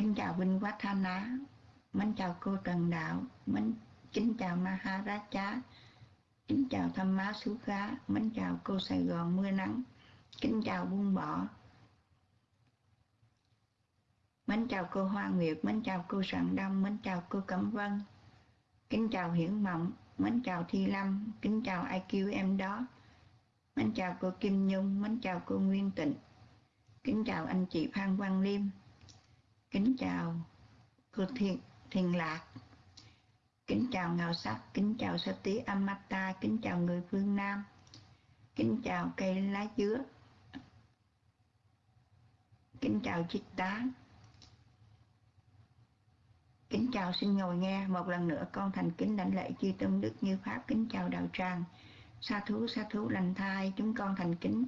kính chào Vinh Quát Tha Ná. Mến chào cô Trần Đạo. Mến, kính chào Maharaja. Kính chào Tham Má Sú Khá. Mến chào cô Sài Gòn Mưa Nắng. Kính chào Buông Bỏ mến chào cô Hoa Nguyệt. Mến chào cô Sạng Đông. Mến chào cô Cẩm Vân. Kính chào Hiển Mộng. Mến chào Thi Lâm. Kính chào IQ em đó. Mến chào cô Kim Nhung. Mến chào cô Nguyên Tịnh. Kính chào anh chị Phan Quang Liêm kính chào cô Thiên Thiền Lạc. Kính chào Ngào Sắc, kính chào Sa Tí Amata, kính chào người phương Nam. Kính chào cây lá dứa. Kính chào chiếc tá. Kính chào xin ngồi nghe. Một lần nữa, con thành kính đảnh lễ chư tôn đức như pháp. Kính chào đạo tràng. Sa thú sa thú lành thai, chúng con thành kính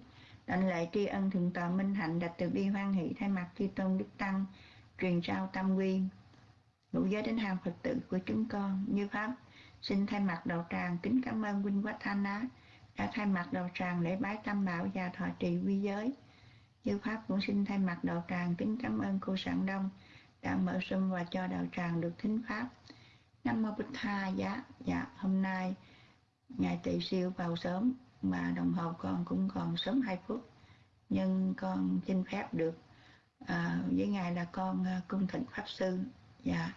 đảnh lễ tri ân thượng tọa minh hạnh đặt từ bi hoan hỷ, thay mặt chư tôn đức tăng truyền trao tâm quy ngũ giới đến hàng phật tử của chúng con, như pháp. Xin thay mặt đạo tràng kính cảm ơn huynh quách thanh á, đã thay mặt đạo tràng lễ bái tam bảo và thọ trì quy giới. Như pháp cũng xin thay mặt đạo tràng kính cảm ơn cô sản đông đã mở sum và cho đạo tràng được thính pháp. Nam mô bích tha giá. Dạ hôm nay ngày tỵ siêu vào sớm, mà đồng hồ con cũng còn sớm 2 phút, nhưng con xin phép được à, với ngài là con uh, cung thịnh pháp sư. Và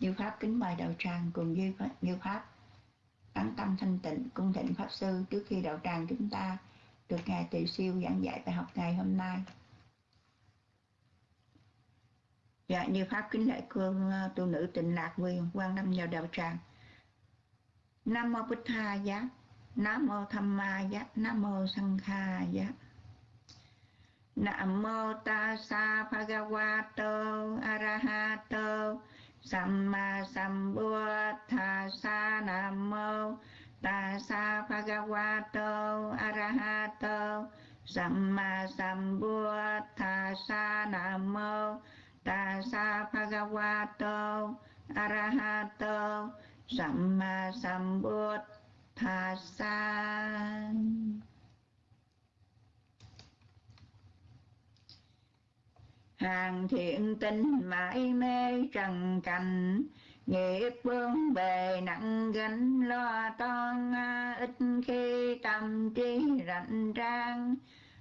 như pháp kính mời đạo tràng cùng như như pháp. Tán tâm thanh tịnh cung thịnh pháp sư. Trước khi đạo tràng chúng ta được ngài tỳ siêu giảng dạy bài học ngày hôm nay. Dạ như pháp kính lễ cương uh, à, tu nữ tịnh lạc quyền quan năm vào đạo tràng. Nam mô bích tha giá. Nam mô tham ma giá. Nam mô sanh kha giá nam mô ta tassa bhagavato arahato. Samma sambuddhassa nam mô ta tassa bhagavato arahato. Samma sambuddhassa nam mô ta tassa bhagavato arahato. Samma sambuddhassa hàng thiện tinh mãi mê trần cảnh, nghiệp bướng bề nặng gánh lo toan ít khi tâm trí rảnh trang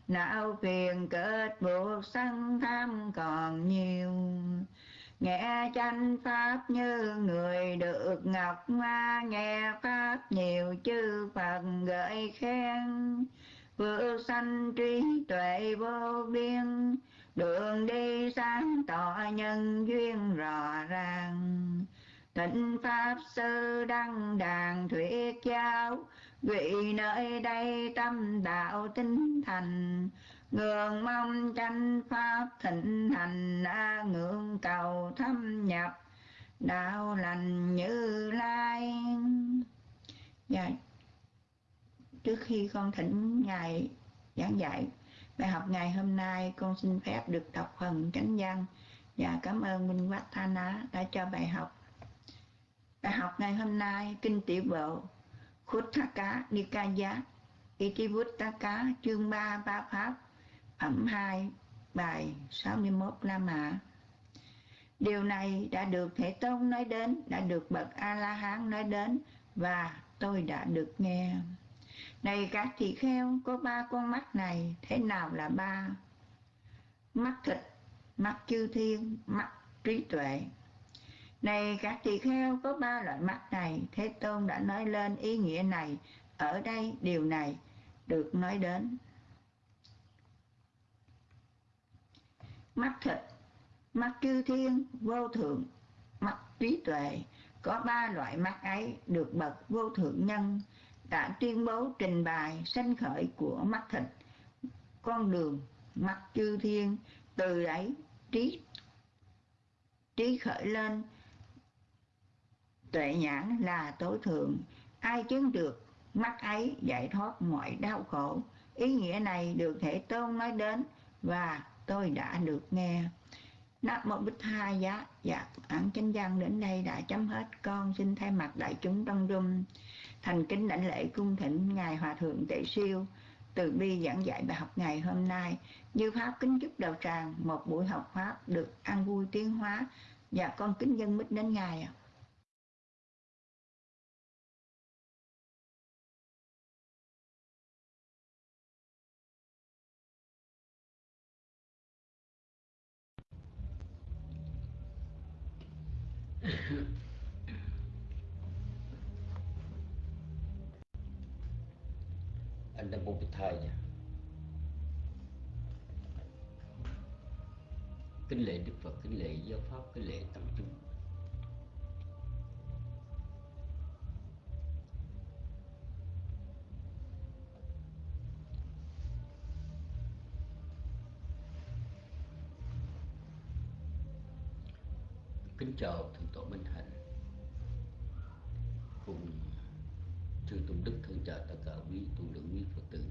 não phiền kết buộc sân tham còn nhiều. Nghe chánh pháp như người được ngọc ma nghe pháp nhiều chư phật gợi khen. Vượt sanh trí tuệ vô biên đường đi sáng tỏ nhân duyên rõ ràng. Tịnh pháp sư đăng đàn thuyết giáo, vị nơi đây tâm đạo tinh thành. Ngưỡng mong tranh pháp thịnh hành, a ngưỡng cầu thâm nhập, đạo lành như lai. Dạ. Trước khi con thỉnh ngài giảng dạy bài học ngày hôm nay con xin phép được đọc phần chánh văn. Và cảm ơn Minh Quách Tha Ná đã cho bài học. Bài học ngày hôm nay kinh tiểu bộ Khuttaka Nikaya Itivuttaka chương 3 ba pháp phẩm 2 bài 61 La Mã. Điều này đã được Thế Tôn nói đến, đã được Bậc A-La-Hán nói đến và tôi đã được nghe. Này các tỳ kheo, có ba con mắt này, thế nào là ba? Mắt thịt, mắt chư thiên, mắt trí tuệ. Này các tỳ kheo, có ba loại mắt này, Thế Tôn đã nói lên ý nghĩa này, ở đây điều này được nói đến. Mắt thịt, mắt chư thiên, vô thượng, mắt trí tuệ, có ba loại mắt ấy được bậc vô thượng nhân đã tuyên bố trình bày sanh khởi của mắt thịt, con đường mắt chư thiên, từ đấy trí trí khởi lên. Tuệ nhãn là tối thượng. Ai chứng được, mắt ấy giải thoát mọi đau khổ. Ý nghĩa này được thể tôn nói đến và tôi đã được nghe. Nam mô Bích Tha Giá. Dạ án chánh văn đến đây đã chấm hết. Con xin thay mặt đại chúng trong rung. Thành kính đảnh lễ cung thỉnh Ngài Hòa Thượng Tệ Siêu, từ bi giảng dạy bài học ngày hôm nay. Như Pháp kính chúc đầu tràng, một buổi học Pháp được an vui tiến hóa và con kính dân mít đến Ngài ạ. anh đang một thời nha. Kính lễ đức phật, kính lễ giáo pháp, kính lễ tăng chúng. Kính chào thượng tọa minh hạnh. Cùng chư tôn đức, thân trợ tất cả quý tu lượng quý phật tử.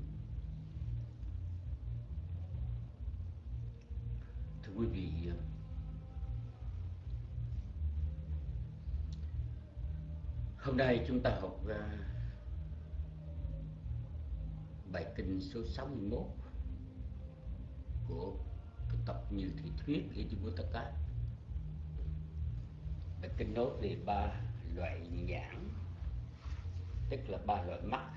Thưa quý vị, hôm nay chúng ta học à, bài kinh số 61 của tập như thị thuyết của Trung Quốc Tất bài kinh nói về ba loại nhãn tức là ba loại mắt.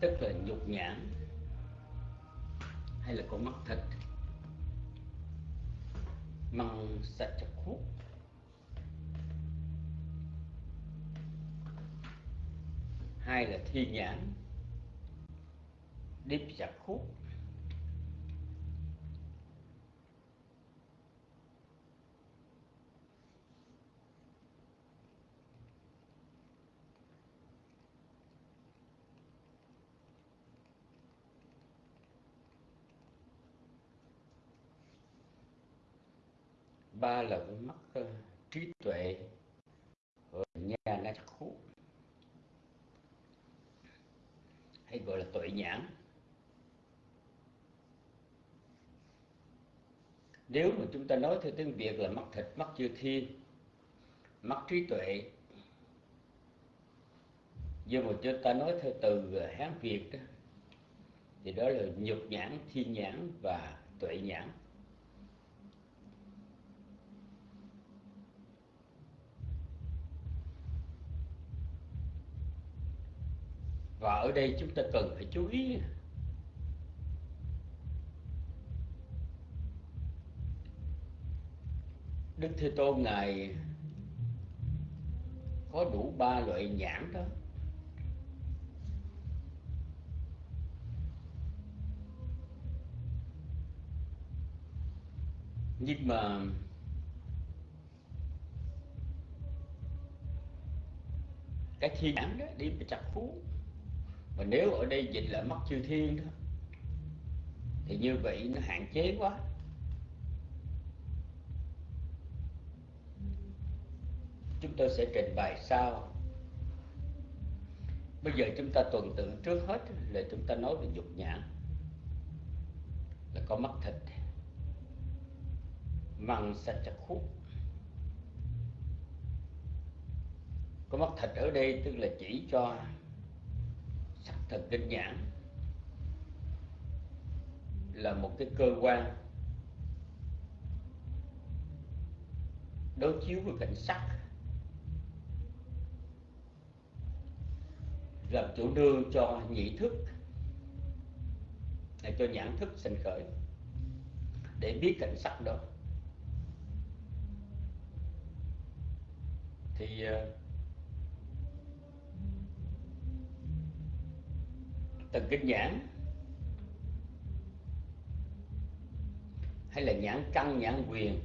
Tức là nhục nhãn hay là con mắt thịt. Măng sạch chặt khúc hai là thi nhãn. Điếp chặt khúc ba là mất uh, ờ, trí tuệ nhà na khú hay gọi là tuệ nhãn. Nếu mà chúng ta nói theo tiếng việt là mắt thịt mắt chưa thiên mắt trí tuệ. Nhưng mà chúng ta nói theo từ ờ, hán việt đó thì đó là nhục nhãn thiên nhãn và tuệ nhãn. Và ở đây chúng ta cần phải chú ý. Đức thế tôn ngài có đủ ba loại nhãn đó. Nhưng mà cái thiên nhãn đó đi chặt phú mà nếu ở đây dịch là mắt chư thiên đó, thì như vậy nó hạn chế quá. Chúng tôi sẽ trình bày sau. Bây giờ chúng ta tuần tự trước hết là chúng ta nói về dục nhãn là có mắt thịt, măng sạch chặt khúc có mắt thịt ở đây tức là chỉ cho thần kinh nhãn là một cái cơ quan đối chiếu với cảnh sắc, làm chủ đương cho nhị thức để cho nhãn thức sinh khởi để biết cảnh sắc đó. Thì ờ, uh, kinh nhãn. Hay là nhãn căn nhãn quyền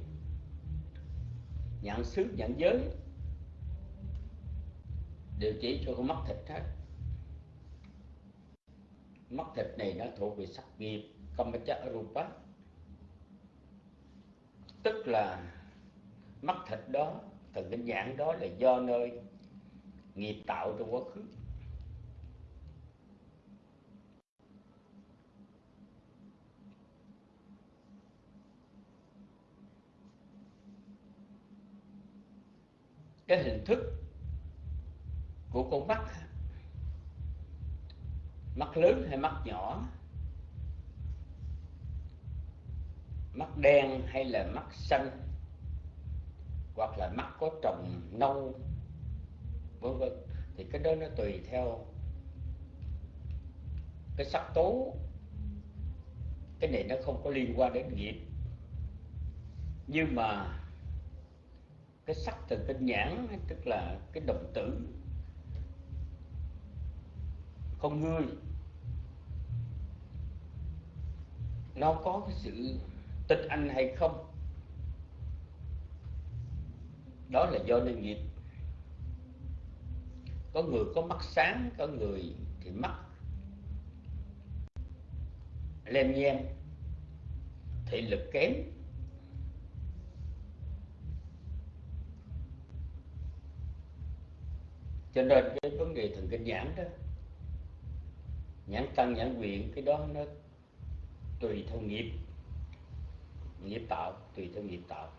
nhãn xứ nhãn giới. Đều chỉ cho con mắt thịt hết. Mắt thịt này nó thuộc về sắc nghiệp kamacha rupa tức là mắt thịt đó thần kinh nhãn đó là do nơi nghiệp tạo trong quá khứ. Cái hình thức của con mắt mắt lớn hay mắt nhỏ? Mắt đen hay là mắt xanh? Hoặc là mắt có trồng nâu? Vân vân. Thì cái đó nó tùy theo cái sắc tố. Cái này nó không có liên quan đến nghiệp. Nhưng mà cái sắc từ cái nhãn, tức là cái động tử. Con người. Nó có cái sự tịch anh hay không? Đó là do nên nghiệp có người có mắt sáng, có người thì mắt. Lem nhem, thị lực kém. Cho nên cái vấn đề thần kinh nhãn đó, nhãn tăng nhãn quyền cái đó nó tùy theo nghiệp. Nghiệp tạo, tùy theo nghiệp tạo.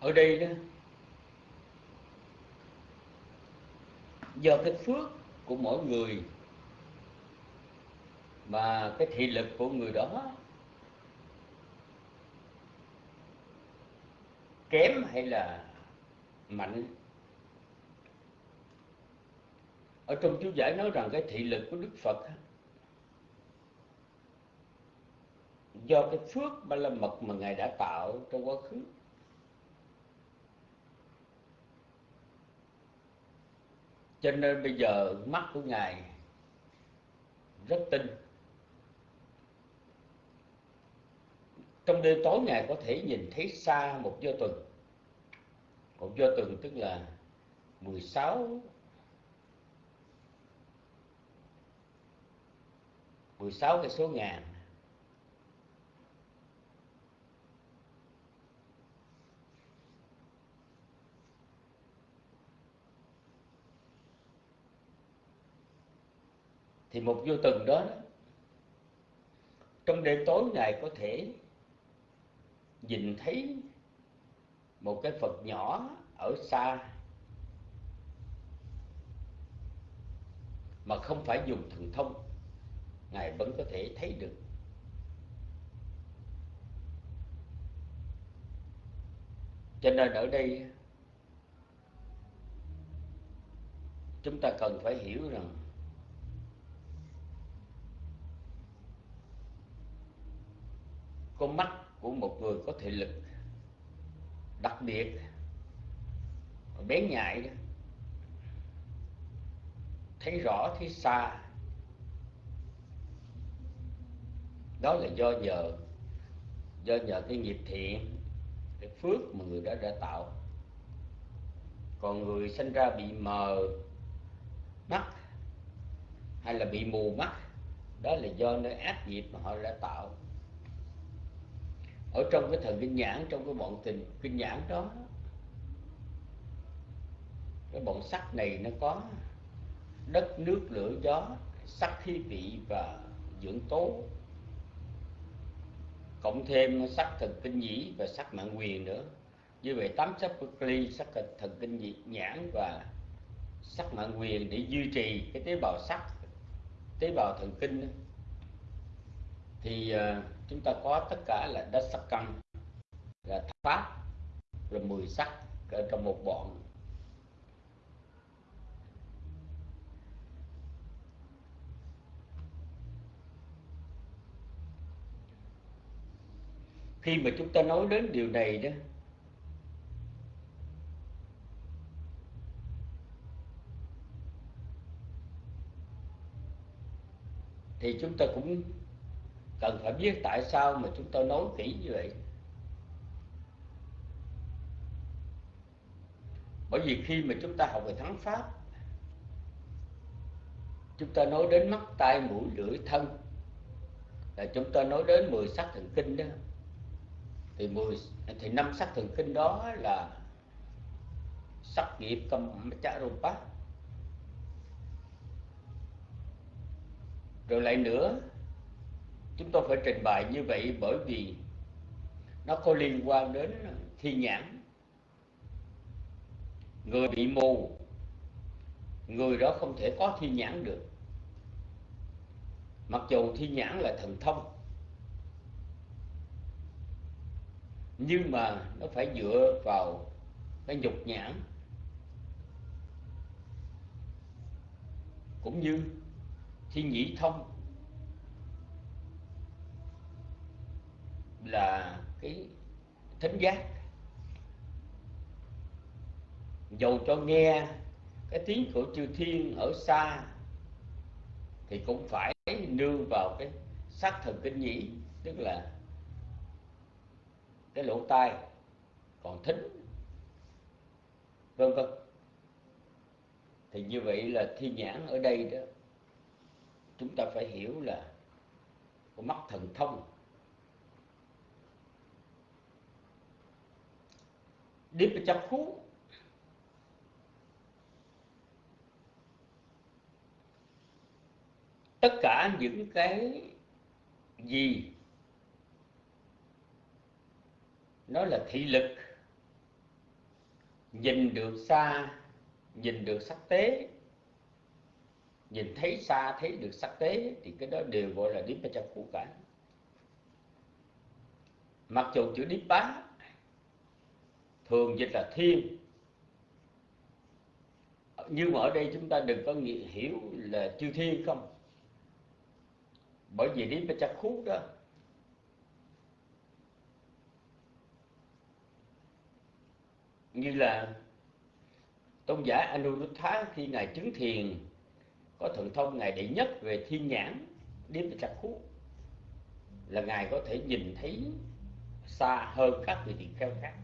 Ở đây đó, do cái phước của mỗi người mà cái thị lực của người đó kém hay là mạnh? Ở trong chú giải nói rằng cái thị lực của đức phật do cái phước ba la mật mà ngài đã tạo trong quá khứ. Cho nên bây giờ mắt của ngài rất tinh. Trong đêm tối ngài có thể nhìn thấy xa một do tuần. Một do tuần tức là 16 16 cái số ngàn. Thì một vô từng đó, trong đêm tối ngày có thể nhìn thấy một cái Phật nhỏ ở xa mà không phải dùng thần thông, ngài vẫn có thể thấy được. Cho nên ở đây, chúng ta cần phải hiểu rằng con mắt của một người có thị lực. Đặc biệt bén nhạy đó, thấy rõ, thấy xa. Đó là do nhờ do nhờ cái nghiệp thiện, cái phước mà người đó đã tạo. Còn người sinh ra bị mờ mắt hay là bị mù mắt, đó là do nơi ác nghiệp mà họ đã tạo ở trong cái thần kinh nhãn trong cái bọn tình kinh nhãn đó. Cái bọn sắc này nó có đất nước lửa gió sắc khí vị và dưỡng tố. Cộng thêm sắc thần kinh nhĩ và sắc mạng quyền nữa. Như vậy tám sắc bất ly sắc thần kinh nhãn và sắc mạng quyền để duy trì cái tế bào sắc tế bào thần kinh thì uh, chúng ta có tất cả là đất sắc căn, là pháp là mười sắc ở trong một bọn. Khi mà chúng ta nói đến điều này đó, thì chúng ta cũng cần phải biết tại sao mà chúng tôi nói kỹ như vậy. Bởi vì khi mà chúng ta học về thắng pháp, chúng ta nói đến mắt, tai, mũi, lưỡi, thân. Là chúng ta nói đến 10 sắc thần kinh đó. Thì 10 thì năm sắc thần kinh đó là sắc nghiệp cầm chả rồi lại nữa chúng tôi phải trình bày như vậy bởi vì nó có liên quan đến thi nhãn. Người bị mù, người đó không thể có thi nhãn được. Mặc dù thi nhãn là thần thông, nhưng mà nó phải dựa vào cái nhục nhãn. Cũng như thi nhĩ thông là cái thính giác. Dầu cho nghe cái tiếng của chư thiên ở xa, thì cũng phải nương vào cái sắc thần kinh nhĩ, tức là cái lỗ tai còn thính, vân vân. Thì như vậy là thi nhãn ở đây đó, chúng ta phải hiểu là có mắt thần thông Dipachaku tất cả những cái gì nó là thị lực, nhìn được xa, nhìn được sắc tế, nhìn thấy xa, thấy được sắc tế, thì cái đó đều gọi là Dipachaku cả. Mặc dù chữ Dipa thường dịch là thiên nhưng mà ở đây chúng ta đừng có nghĩ, hiểu là chư thiên không? Bởi vì đến với chắc khúc đó như là tôn giả Anuruddha khi ngài chứng thiền có thần thông ngài đệ nhất về thiên nhãn điếp và chắc khúc là ngài có thể nhìn thấy xa hơn các vị tỳ kheo khác.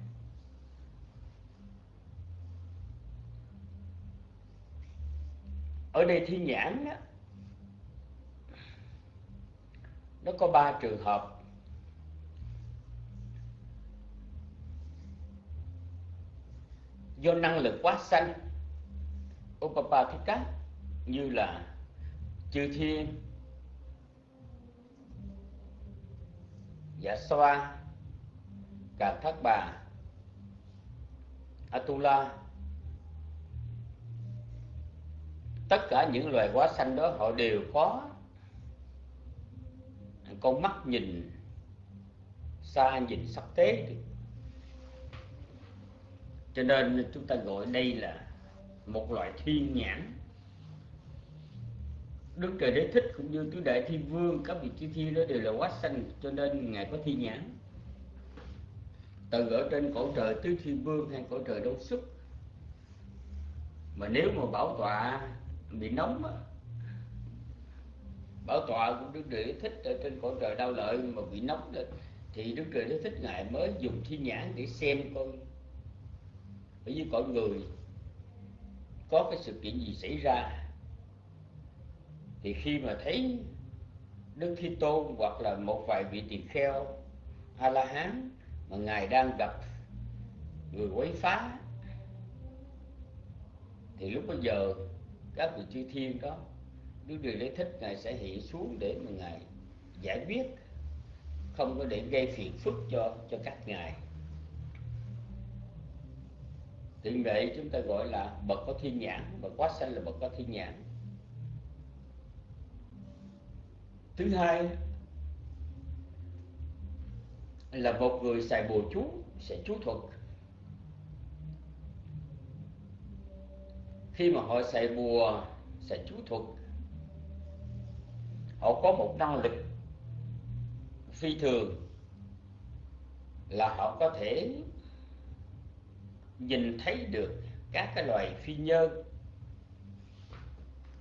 Ở đây thiên nhãn đó, nó có ba trường hợp. Do năng lực quá sanh Upapathika như là chư thiên dạ xoa cà thác bà atula tất cả những loài hóa xanh đó họ đều có. Con mắt nhìn, xa nhìn sắc tế cho nên chúng ta gọi đây là một loại thiên nhãn. Đức Trời Đế Thích cũng như tứ đại thiên vương, các vị chư thiên đó đều là quá xanh cho nên ngài có thiên nhãn. Từ ở trên cõi trời tứ thiên vương hay cõi trời đâu xuất mà nếu mà bảo tọa bị nóng á. Bảo tọa của đức trời thích ở trên cõi trời đau lợi mà bị nóng lên thì đức trời nó thích ngài mới dùng thiên nhãn để xem coi. Bởi vì cõi người có cái sự kiện gì xảy ra. Thì khi mà thấy đức thi tôn hoặc là một vài vị tỳ kheo a la hán mà ngài đang gặp người quấy phá, thì lúc bây giờ các vị chư thiên đó nếu Điều đấy Thích Ngài sẽ hiện xuống để mà Ngài giải quyết. Không có để gây phiền phức cho cho các Ngài. Thì vậy chúng ta gọi là bậc có thiên nhãn, Bậc quá sanh là bậc có thiên nhãn. Thứ hai là một người xài bùa chú, sẽ chú thuật. Khi mà họ xài bùa, xài chú thuật, họ có một năng lực phi thường là họ có thể nhìn thấy được các cái loài phi nhơn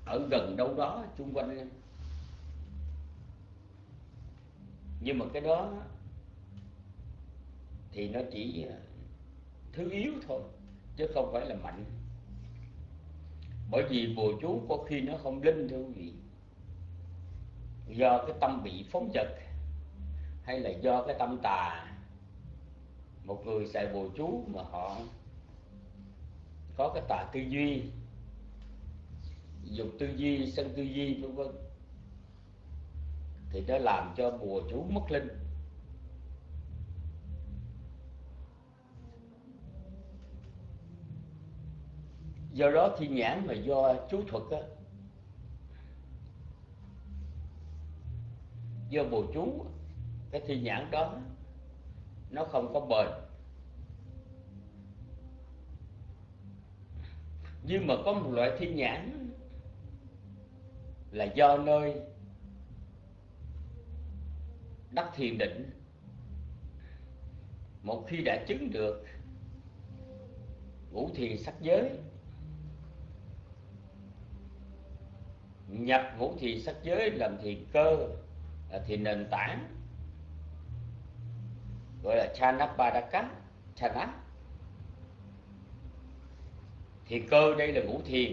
ở gần đâu đó chung quanh. Nhưng mà cái đó thì nó chỉ à, thứ yếu thôi, chứ không phải là mạnh bởi vì bùa chú có khi nó không linh thưa quý vị. Do cái tâm bị phóng dật, hay là do cái tâm tà. Một người xài bùa chú mà họ có cái tà tư duy, dục tư duy, sân tư duy, vân vân, thì nó làm cho bùa chú mất linh. Do đó thiên nhãn mà do chú thuật á, do bồ chú, cái thiên nhãn đó, nó không có bền. Nhưng mà có một loại thiên nhãn là do nơi đắc thiền định. Một khi đã chứng được, ngũ thiền sắc giới nhập ngũ thì sắc giới, làm thì cơ, là nền tảng. Gọi là chanapadaka, chana. Thì cơ đây là ngũ thiền.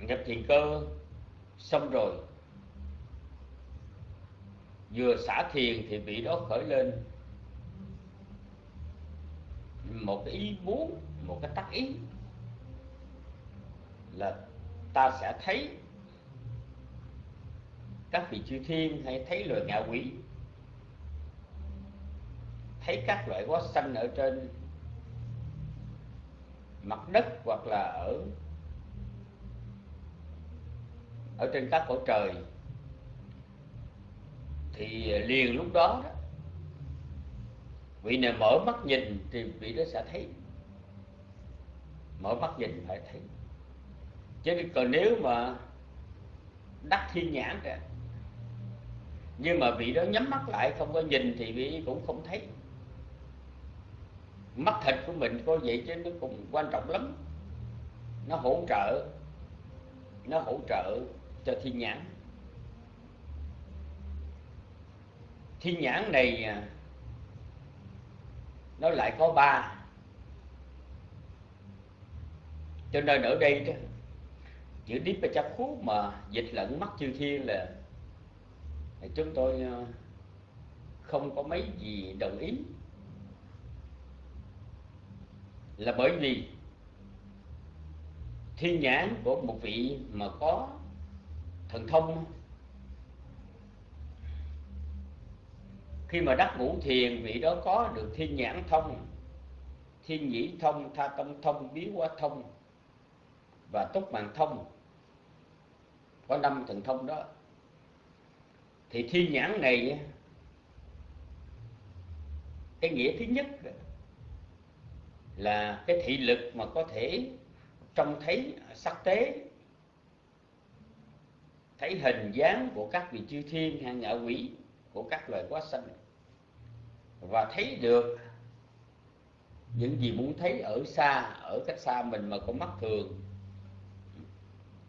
Nhập thiền cơ, xong rồi. Vừa xả thiền thì bị đó khởi lên một cái ý muốn một cái tác ý là ta sẽ thấy các vị chư thiên hay thấy loài ngạ quỷ thấy các loại quá xanh ở trên mặt đất hoặc là ở ở trên các cõi trời thì liền lúc đó, đó vị này mở mắt nhìn thì vị đó sẽ thấy mở mắt nhìn phải thấy. Chứ còn nếu mà đắc thiên nhãn ra nhưng mà vị đó nhắm mắt lại không có nhìn thì vị cũng không thấy. Mắt thịt của mình có vậy chứ nó cũng quan trọng lắm. Nó hỗ trợ, nó hỗ trợ cho thiên nhãn. Thiên nhãn này à, nó lại có ba. Cho nên ở đây đó, chữ Dipachaku mà dịch lẫn mắt chư thiên là chúng tôi ờ, không có mấy gì đồng ý. Là bởi vì thiên nhãn của một vị mà có thần thông, khi mà đắc ngũ thiền, vị đó có được thiên nhãn thông, thiên nhĩ thông, tha tâm thông, biến hóa thông và túc mạng thông. Có năm thần thông đó. Thì thiên nhãn này cái nghĩa thứ nhất là cái thị lực mà có thể trông thấy, sắc tế, thấy hình dáng của các vị chư thiên hay ngạ quỷ của các loài quá sanh. Và thấy được những gì muốn thấy ở xa, ở cách xa mình mà có mắt thường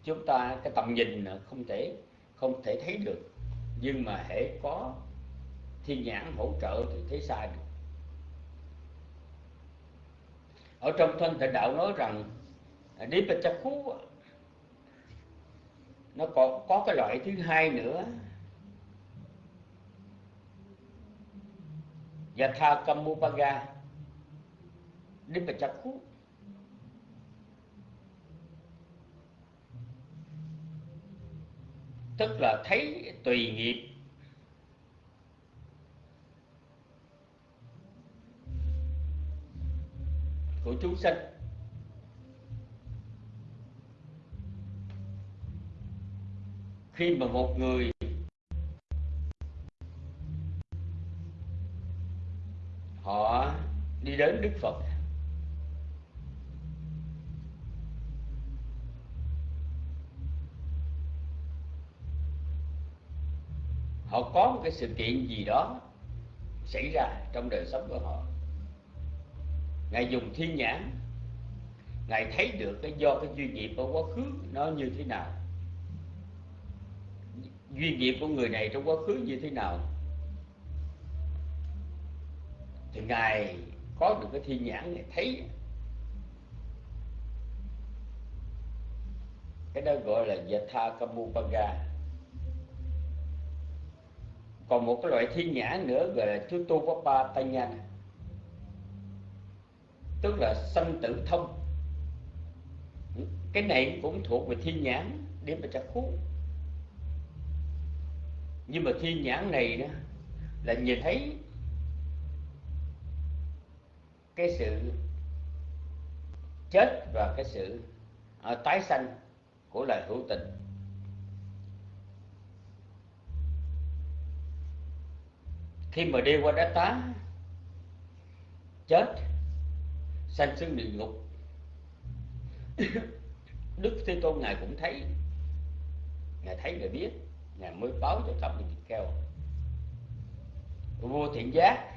chúng ta cái tầm nhìn không thể không thể thấy được. Nhưng mà hễ có thiên nhãn hỗ trợ thì thấy xa được. Ở trong thân thể đạo nói rằng Nipachaku nó còn có cái loại thứ hai nữa. Và Yatha Kamupaga khú tức là thấy tùy nghiệp. Của chúng sinh khi mà một người cái sự kiện gì đó xảy ra trong đời sống của họ. Ngài dùng thiên nhãn, ngài thấy được cái do cái duy nghiệp ở quá khứ nó như thế nào. Duy nghiệp của người này trong quá khứ như thế nào. Thì ngài có được cái thiên nhãn ngài thấy. Cái đó gọi là yatha kamupanga còn một cái loại thiên nhãn nữa gọi là chú tu papa tanya tức là sanh tử thông. Cái này cũng thuộc về thiên nhãn để mà chắc khú nhưng mà thiên nhãn này đó là nhìn thấy cái sự chết và cái sự uh, tái sanh của loài hữu tình. Khi mà đi qua đá tá chết, sanh xuống địa ngục. Đức thế tôn ngài cũng thấy. Ngài thấy, ngài biết. Ngài mới báo cho thập nhị kêu vua thiện giác,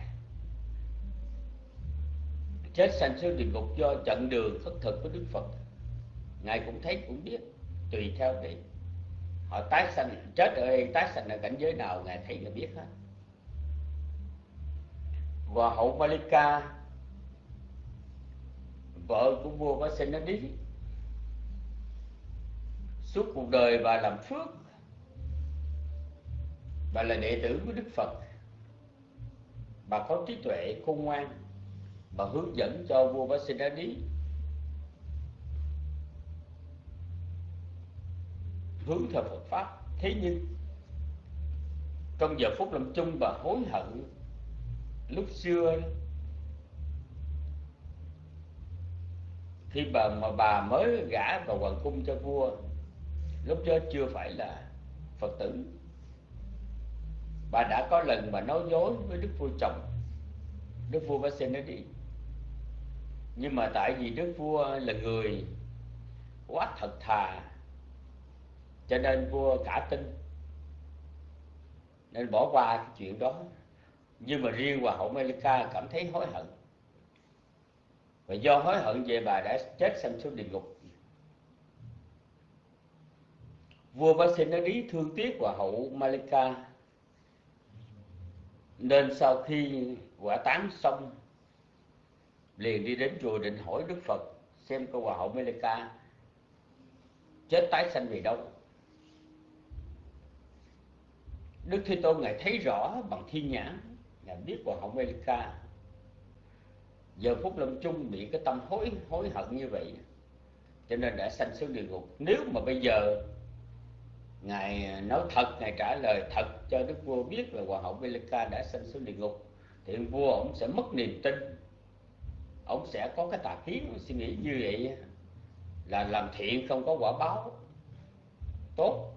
chết sanh xuống địa ngục do trận đường khất thực của đức phật. Ngài cũng thấy, cũng biết. Tùy theo để họ tái sanh, chết ở đây, tái sanh ở cảnh giới nào, ngài thấy, ngài biết hết và hậu Malika, vợ của vua Vasenadi suốt cuộc đời bà làm phước. Bà là đệ tử của Đức Phật. Bà có trí tuệ khôn ngoan. Bà hướng dẫn cho vua Vasenadi hướng theo Phật pháp. Thế nhưng, trong giờ phút lâm chung, bà hối hận lúc xưa khi bà, mà bà mới gả vào hoàng cung cho vua, lúc đó chưa phải là phật tử. Bà đã có lần mà nói dối với đức vua chồng. Đức vua bác xin nó đi. Nhưng mà tại vì đức vua là người quá thật thà, cho nên vua cả tin. Nên bỏ qua cái chuyện đó nhưng mà riêng hoàng hậu Melika cảm thấy hối hận. Và do hối hận về bà đã chết sanh xuống địa ngục. Vua Vasenadi thương tiếc hoàng hậu Malika. Nên sau khi quả tán xong, liền đi đến chùa định hỏi Đức Phật xem cô hoàng hậu Malika chết tái sanh vì đâu. Đức Thế Tôn ngài thấy rõ bằng thiên nhãn ngài biết hoàng hậu Melika giờ phút lâm chung bị cái tâm hối hối hận như vậy. Cho nên đã sanh xuống địa ngục. Nếu mà bây giờ ngài nói thật, ngài trả lời thật cho đức vua biết là hoàng hậu Melika đã sanh xuống địa ngục, thì vua ông sẽ mất niềm tin. Ông sẽ có cái tà kiến suy nghĩ như vậy là làm thiện không có quả báo. Tốt.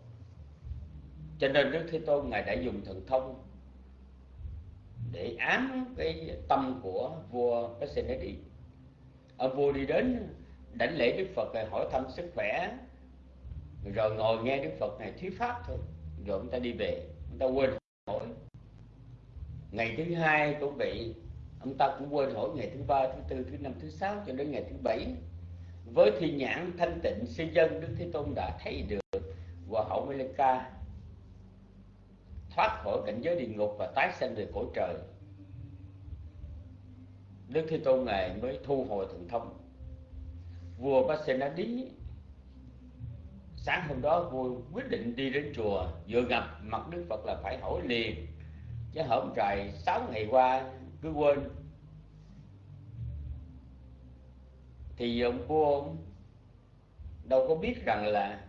Cho nên đức thế tôn ngài đã dùng thần thông để ám cái tâm của vua Pasenadi ông vua đi đến đảnh lễ Đức Phật rồi hỏi thăm sức khỏe. Rồi ngồi nghe Đức Phật này thuyết pháp thôi. Rồi ông ta đi về ông ta quên hỏi. Ngày thứ hai cũng bị, ông ta cũng quên hỏi ngày thứ ba thứ tư thứ năm thứ sáu cho đến ngày thứ bảy. Với thi nhãn thanh tịnh sư dân Đức Thế Tôn đã thấy được và hậu Meleka thoát khỏi cảnh giới địa ngục và tái sanh về cõi trời. Đức Thế Tôn ngài mới thu hồi thần thông. Vua Pasenadi sáng hôm đó vua quyết định đi đến chùa, vừa gặp mặt Đức Phật là phải hỏi liền. Chứ hổm trời sáu ngày qua, cứ quên. Thì ông vua ông đâu có biết rằng là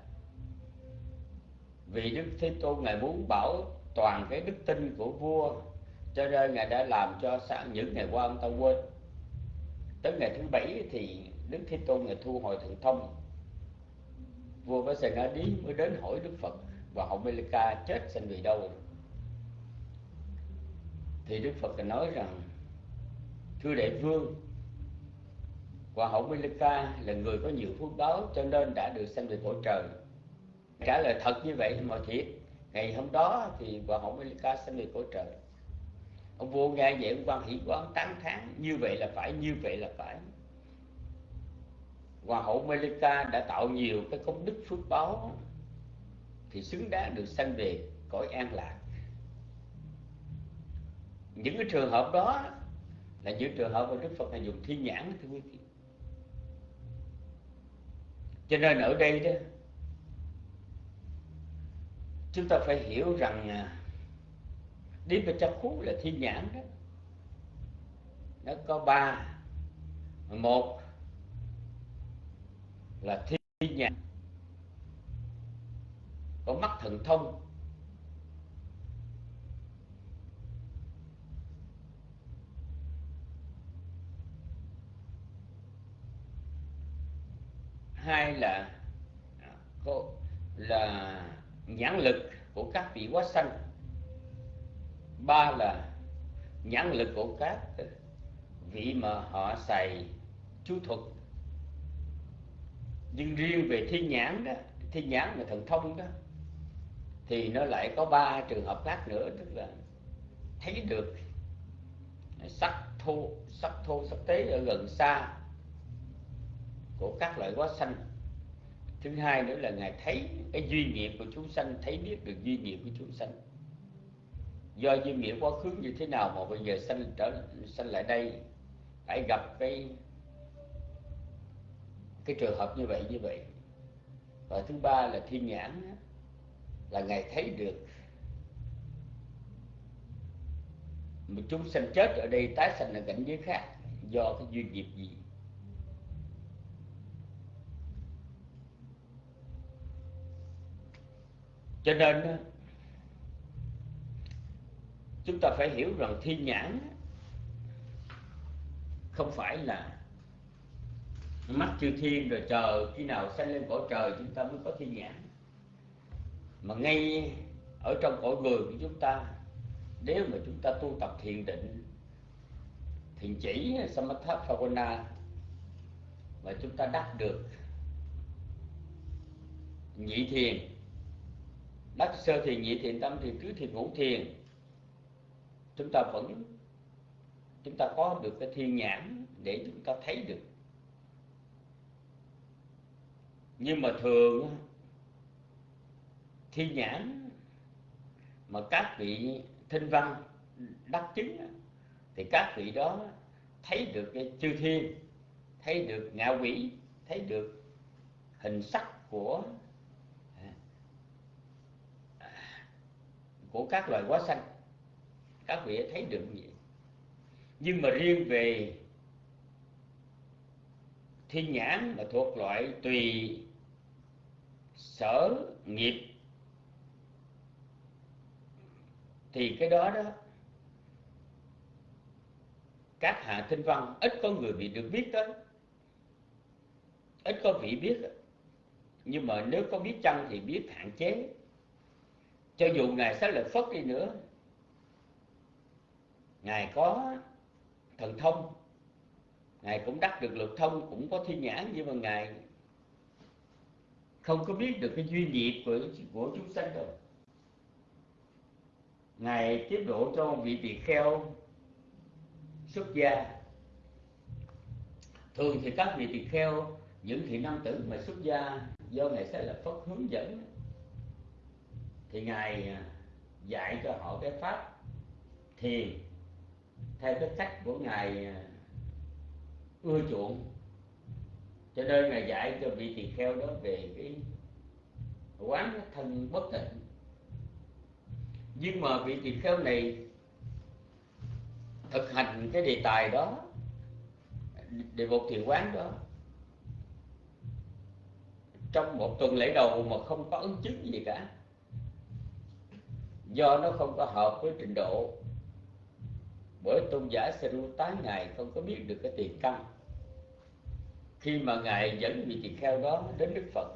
vì Đức Thế Tôn ngài muốn bảo toàn cái đức tin của vua. Cho nên ngài đã làm cho sáng những ngày qua ông ta quên. Tới ngày thứ bảy thì đức thế tôn ngài thu hồi thần thông. Vua với sài đi mới đến hỏi đức phật và hậu melika chết sinh vì đâu. Thì đức phật nói rằng, thưa đại vương, và hậu melika là người có nhiều phước báo cho nên đã được sanh về cõi trời. Trả lời, thật như vậy mà thiệt ngày hôm đó thì bà hậu Melika sẽ về cõi trời. Ông vua nghe vậy, ông quan hỷ quán tán thán, như vậy là phải, như vậy là phải. Hoàng hậu Melika đã tạo nhiều cái công đức phước báo thì xứng đáng được sanh về cõi an lạc. Những cái trường hợp đó là những trường hợp mà Đức Phật là dùng thiên nhãn, thưa quý vị. Cho nên ở đây đó chúng ta phải hiểu rằng đi về chấp khú là thiên nhãn đó. Nó có ba. Một là thiên nhãn. Có mắt thần thông. Hai là à, là nhãn lực của các vị quá sanh. Ba là nhãn lực của các vị mà họ xài chú thuật. Nhưng riêng về thiên nhãn đó thiên nhãn là thần thông đó, thì nó lại có ba trường hợp khác nữa, tức là thấy được, sắc thô sắc thô, sắc tế ở gần xa của các loại quá sanh thứ hai nữa là ngài thấy cái duy nghiệp của chúng sanh, thấy biết được duy nghiệp của chúng sanh. Do duy nghiệp quá khứ như thế nào mà bây giờ sanh trở, sanh lại đây? Phải gặp cái cái trường hợp như vậy như vậy. Và thứ ba là thiên nhãn là ngài thấy được một chúng sanh chết ở đây, tái sanh ở cảnh giới khác do cái duyên nghiệp gì. Cho nên chúng ta phải hiểu rằng thiên nhãn không phải là mắt chư thiên rồi chờ khi nào sanh lên cõi trời chúng ta mới có thiên nhãn. Mà ngay ở trong cõi người của chúng ta, nếu mà chúng ta tu tập thiền định, thiền chỉ samatha bhavana mà chúng ta đắc được nhị thiền đắc sơ thiền nhị thiền tâm thiền tứ thiền ngũ thiền. Chúng ta vẫn, chúng ta có được cái thiên nhãn để chúng ta thấy được. Nhưng mà thường thiên nhãn mà các vị thinh văn đắc chứng thì các vị đó thấy được cái chư thiên, thấy được ngạ quỷ, thấy được hình sắc của của các loài quá sanh. Các vị thấy được như vậy nhưng mà riêng về thiên nhãn mà thuộc loại tùy sở nghiệp, thì cái đó đó, các hạ thinh văn ít có người bị được biết tới, ít có vị biết. Nhưng mà nếu có biết chăng thì biết hạn chế cho dù ngài xác lợi phất đi nữa, ngài có thần thông, ngài cũng đắc được lực thông, cũng có thiên nhãn, nhưng mà ngài không có biết được cái duy nghiệp của của chúng sanh đâu. Ngài tiếp độ cho vị tỳ kheo xuất gia. Thường thì các vị tỳ kheo, những thị nam tử mà xuất gia do ngài sẽ là phất hướng dẫn thì ngài à, dạy cho họ cái pháp thiền theo cái cách của ngài à, ưa chuộng. Cho nên ngài dạy cho vị tỳ kheo đó về cái quán thân bất tịnh. Nhưng mà vị tỳ kheo này thực hành cái đề tài đó, đề mục thiền quán đó, trong một tuần lễ đầu mà không có ứng chứng gì cả do nó không có hợp với trình độ. Bởi tôn giả Seru tán ngài không có biết được cái tiền căn. Khi mà ngài dẫn vị tỳ kheo đó đến đức phật,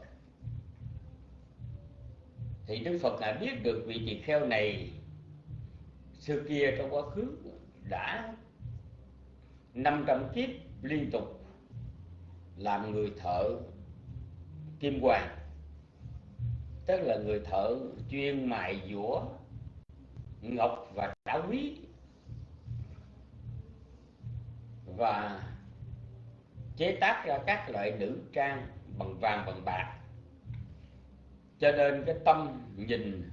thì đức phật ngài biết được vị tỳ kheo này xưa kia trong quá khứ đã 500 kiếp liên tục làm người thợ kim hoàng, tức là người thợ chuyên mài dũa ngọc và đá quý. Và chế tác ra các loại nữ trang bằng vàng, bằng bạc. Cho nên cái tâm nhìn,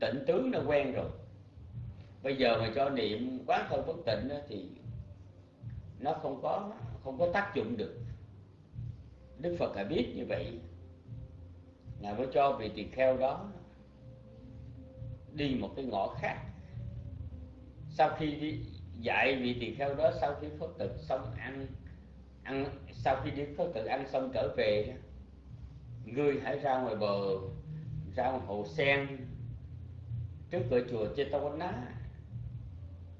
tỉnh tướng nó quen rồi. Bây giờ mà cho niệm quán thân bất tịnh thì nó không có không có tác dụng được. Đức phật đã biết như vậy. Ngài mới cho vị tỳ kheo đó đi một cái ngõ khác. Sau khi đi dạy vị tỳ kheo đó, sau khi phật tử xong ăn ăn, sau khi đi phật tử ăn xong trở về, ngươi hãy ra ngoài bờ, ra ngoài hồ sen trước cửa chùa Chetawala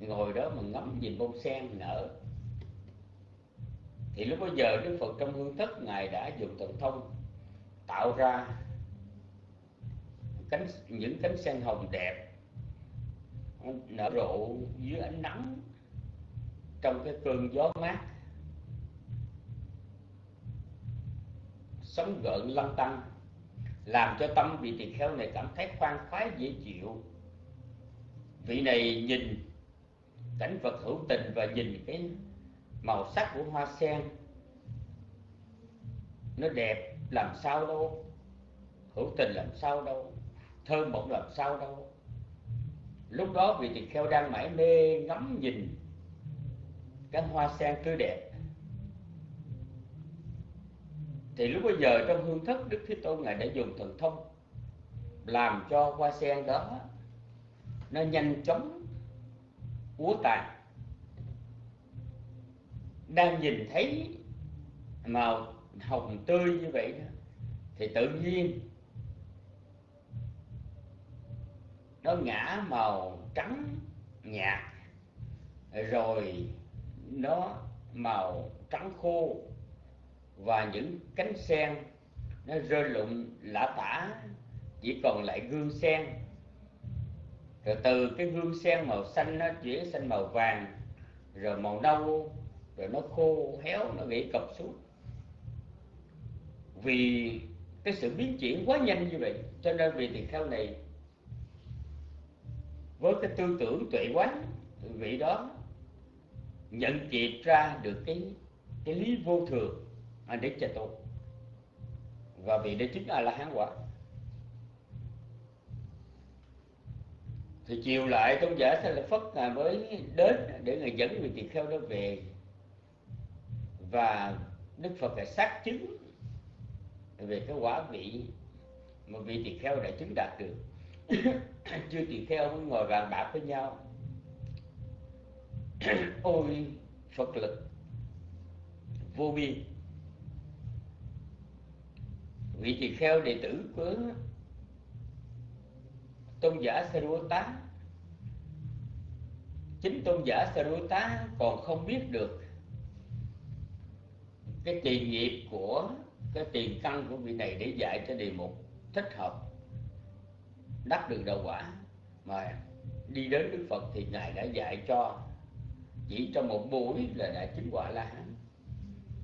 ngồi đó mà ngắm nhìn bông sen nở. Thì lúc bây giờ Đức Phật trong hương thất ngài đã dùng thần thông tạo ra cánh, những cánh sen hồng đẹp, nở rộ dưới ánh nắng trong cái cơn gió mát. Sóng gợn lăn tăng làm cho tâm vị tỳ kheo này cảm thấy khoan khoái, dễ chịu. Vị này nhìn cảnh vật hữu tình và nhìn cái màu sắc của hoa sen, nó đẹp làm sao đâu, hữu tình làm sao đâu thơm mộng làm sao đâu. Lúc đó vị tỳ kheo đang mải mê ngắm nhìn cái hoa sen tươi đẹp. Thì lúc bây giờ trong hương thất đức thế tôn ngài đã dùng thần thông làm cho hoa sen đó nó nhanh chóng, úa tàn. Đang nhìn thấy màu hồng tươi như vậy đó, thì tự nhiên nó ngã màu trắng nhạt, rồi nó màu trắng khô, và những cánh sen nó rơi lụng lả tả, chỉ còn lại gương sen. Rồi từ cái gương sen màu xanh nó chuyển sang màu vàng, rồi màu nâu, rồi nó khô héo, nó gãy cọc xuống. Vì cái sự biến chuyển quá nhanh như vậy, cho nên vì tỳ kheo này với cái tư tưởng tuệ quán, vị đó nhận diện ra được cái cái lý vô thường để cho tụ và vị đây chính là là hán quả. Thì chiều lại tôn giả sẽ là phất ngài mới đến để ngài dẫn vị tỳ kheo đó về. Và đức phật đã xác chứng về cái quả vị mà vị tỳ kheo đã chứng đạt được chưa tỳ kheo mới ngồi bàn bạc với nhau. Ôi, phật lực. Vô biên vị tỳ kheo đệ tử của tôn giả Sarvata, chính tôn giả Sarvata còn không biết được cái tiền nghiệp của, cái tiền căn của vị này để dạy cho đề mục thích hợp đắc được đạo quả. Mà đi đến Đức Phật thì ngài đã dạy cho chỉ trong một buổi là đã chứng quả la hán.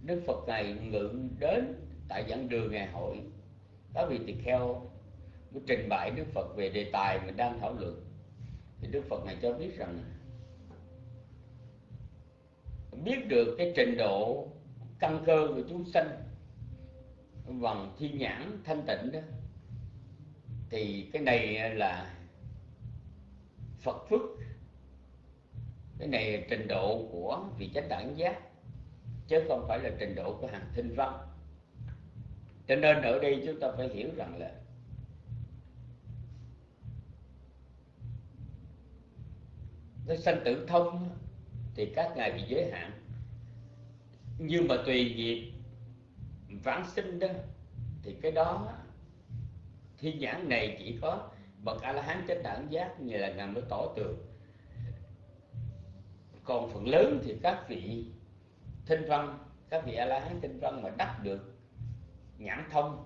Đức Phật ngài ngự đến tại giảng đường ngày hội. Các vị tỳ kheo mới trình bày Đức Phật về đề tài mình đang thảo luận. Thì Đức Phật này cho biết rằng biết được cái trình độ căn cơ của chúng sanh bằng thiên nhãn thanh tịnh đó thì cái này là Phật phước. Cái này trình độ của vị chánh đẳng giác, chứ không phải là trình độ của hàng thinh văn. Cho nên ở đây chúng ta phải hiểu rằng là cái sanh tử thông thì các ngài bị giới hạn. Nhưng mà tùy nghiệp vãng sinh đó, thì cái đó thiên nhãn này chỉ có bậc a la hán chánh đẳng giác như là ngài mới tỏ tường. Còn phần lớn thì các vị thinh văn, các vị a la hán thinh văn mà đắc được nhãn thông.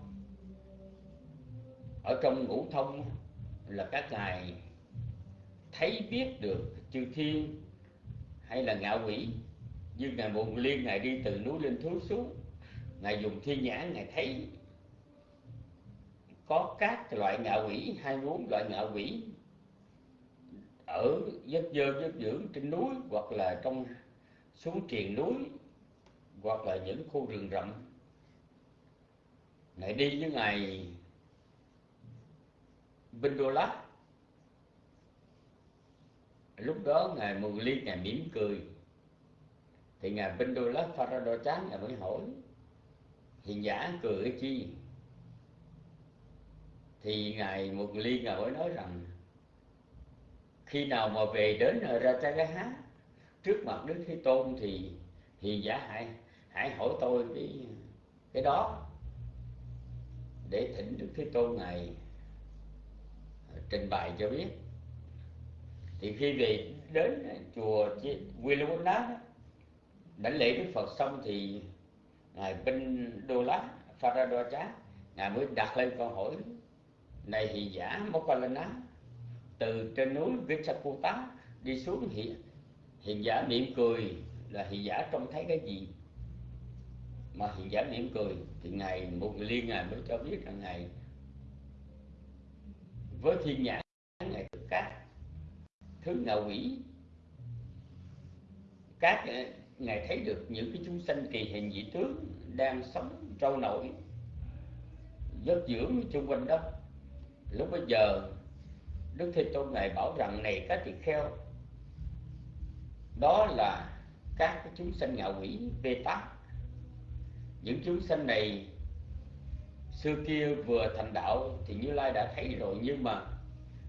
Ở trong ngũ thông là các ngài thấy biết được chư thiên hay là ngạo quỷ. Như ngài bồn liên, ngài đi từ núi lên thú xuống, ngài dùng thiên nhãn, ngài thấy có các loại ngạ quỷ, hai bốn loại ngạ quỷ ở giấc dơ, giấc dưỡng trên núi hoặc là trong xuống triền núi hoặc là những khu rừng rậm. Ngài đi với ngài Bindola lúc đó ngài mừng Ly, ngài mỉm cười. Thì ngài Bindola Farado chán ngài mới hỏi hiện giả cười cái chi? Thì ngài một Ly ngài mới nói rằng, khi nào mà về đến Ratagaha trước mặt Đức Thế Tôn thì hiền giả hãy hãy hỏi tôi cái cái đó. Để thỉnh đức thế tôn ngài ờ, trình bày cho biết. Thì khi về đến chùa Willow đánh lễ Đức Phật xong thì ngài Binh Đô Lá Pharadocha ngài mới đặt lên câu hỏi này hiện giả Mokkallana từ trên núi Vichakota đi xuống hiện hiện giả mỉm cười là hiện giả trông thấy cái gì? Mà hiện giả mỉm cười thì ngài một liên ngài mới cho biết rằng ngài với thiên nhãn ngài được các, thứ ngạ quỷ. Các ờ, ngài thấy được những cái chúng sanh kỳ hình dị tướng đang sống trâu nổi, giấc dưỡng xung quanh đó lúc bây giờ, đức thế tôn này bảo rằng, này các tỳ kheo, đó là các cái chúng sanh ngạ quỷ, bê tắc những chúng sanh này xưa kia vừa thành đạo thì như lai đã thấy rồi, nhưng mà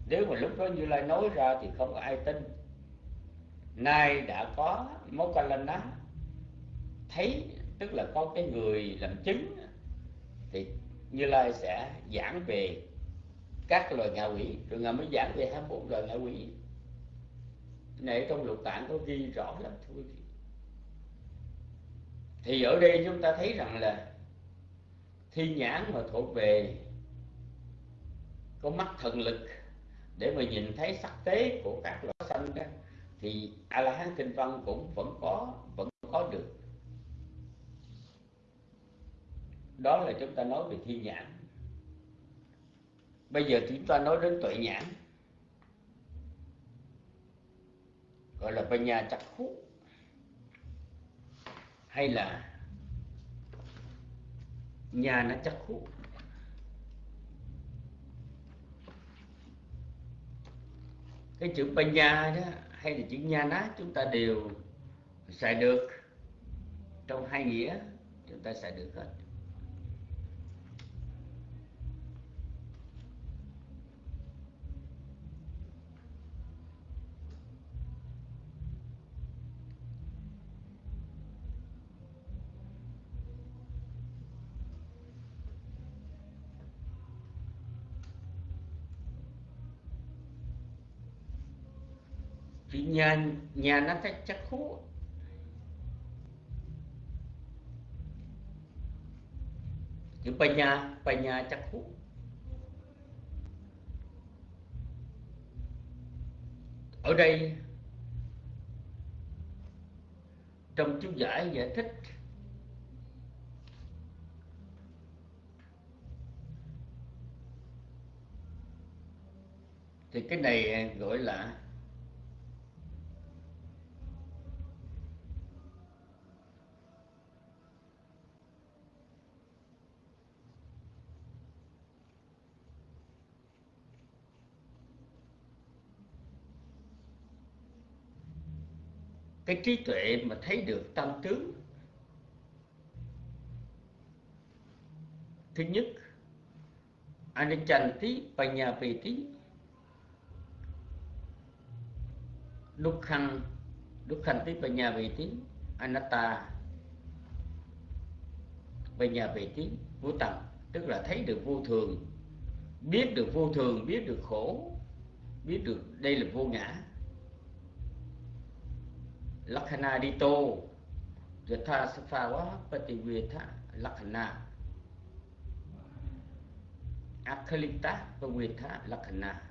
nếu mà lúc đó như lai nói ra thì không có ai tin. Nay đã có mối quan lên đó thấy, tức là có cái người làm chứng, thì như lai sẽ giảng về các loài ngạ quỷ. Rồi ngài mới giảng về 24 loài ngạ quỷ. Này trong lục tạng có ghi rõ lắm, thưa quý vị. Thì ở đây chúng ta thấy rằng là thi nhãn mà thuộc về có mắt thần lực, để mà nhìn thấy sắc tế của các loài sanh đó, thì a la hán kinh văn cũng vẫn có vẫn có được. Đó là chúng ta nói về thiên nhãn bây giờ chúng ta nói đến tuệ nhãn. Gọi là nhà chặt khúc hay là nhà nó chặt khúc cái chữ nhà đó, hay là chữ nhà ná chúng ta đều xài được trong hai nghĩa. Chúng ta xài được hết chữ nhà nhà nó thấy chắc khú chữ nhà, bà nhà chắc khú ở đây, trong chú giải giải thích, thì cái này gọi là cái trí tuệ mà thấy được tâm tướng. Thứ nhất anichanti panyapeti dukkhan dukkhanti nhà anatta panyapeti vô tầm tức là thấy được vô thường, biết được vô thường, biết được khổ, biết được đây là vô ngã. Lakhana Dito Yatha Safawa Pativetha Lakhana. Akhalita Pavetha Lakhana.